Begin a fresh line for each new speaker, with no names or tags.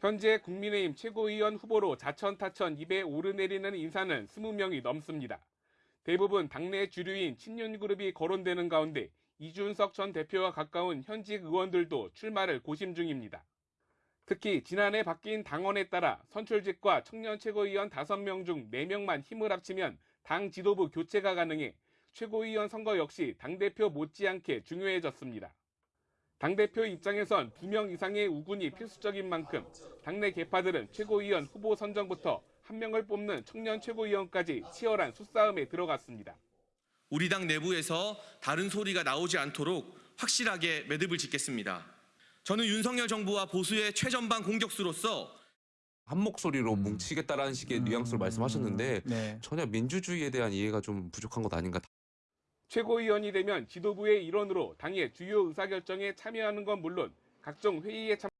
현재 국민의힘 최고위원 후보로 자천타천 입에 오르내리는 인사는 20명이 넘습니다. 대부분 당내 주류인 친윤그룹이 거론되는 가운데 이준석 전 대표와 가까운 현직 의원들도 출마를 고심 중입니다. 특히 지난해 바뀐 당원에 따라 선출직과 청년 최고위원 5명 중 4명만 힘을 합치면 당 지도부 교체가 가능해 최고위원 선거 역시 당대표 못지않게 중요해졌습니다. 당대표 입장에선 2명 이상의 우군이 필수적인 만큼 당내 개파들은 최고위원 후보 선정부터 한 명을 뽑는 청년 최고위원까지 치열한 수싸움에 들어갔습니다.
우리 당 내부에서 다른 소리가 나오지 않도록 확실하게 매듭을 짓겠습니다. 저는 윤석열 정부와 보수의 최전방 공격수로서
한 목소리로 뭉치겠다라는 식의 뉘앙스로 말씀하셨는데
네.
전혀 민주주의에 대한 이해가 좀 부족한 것 아닌가.
최고위원이 되면 지도부의 일원으로 당의 주요 의사결정에 참여하는 건 물론 각종 회의에 참